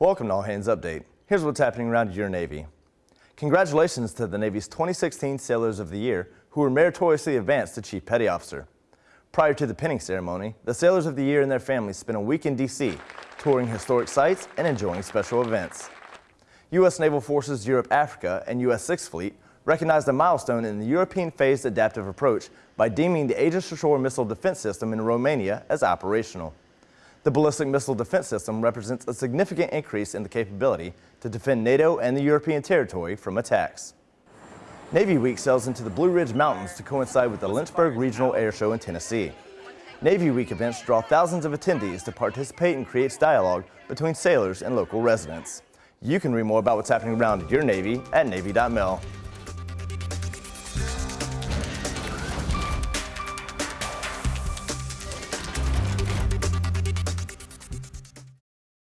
Welcome to All Hands Update. Here's what's happening around your Navy. Congratulations to the Navy's 2016 Sailors of the Year who were meritoriously advanced to Chief Petty Officer. Prior to the pinning ceremony, the Sailors of the Year and their families spent a week in D.C., touring historic sites and enjoying special events. U.S. Naval Forces Europe Africa and U.S. Sixth Fleet recognized a milestone in the European phased adaptive approach by deeming the Aegis Ashore Missile Defense System in Romania as operational. The ballistic missile defense system represents a significant increase in the capability to defend NATO and the European territory from attacks. Navy Week sails into the Blue Ridge Mountains to coincide with the Lynchburg Regional Air Show in Tennessee. Navy Week events draw thousands of attendees to participate and create dialogue between sailors and local residents. You can read more about what's happening around your Navy at Navy.mil.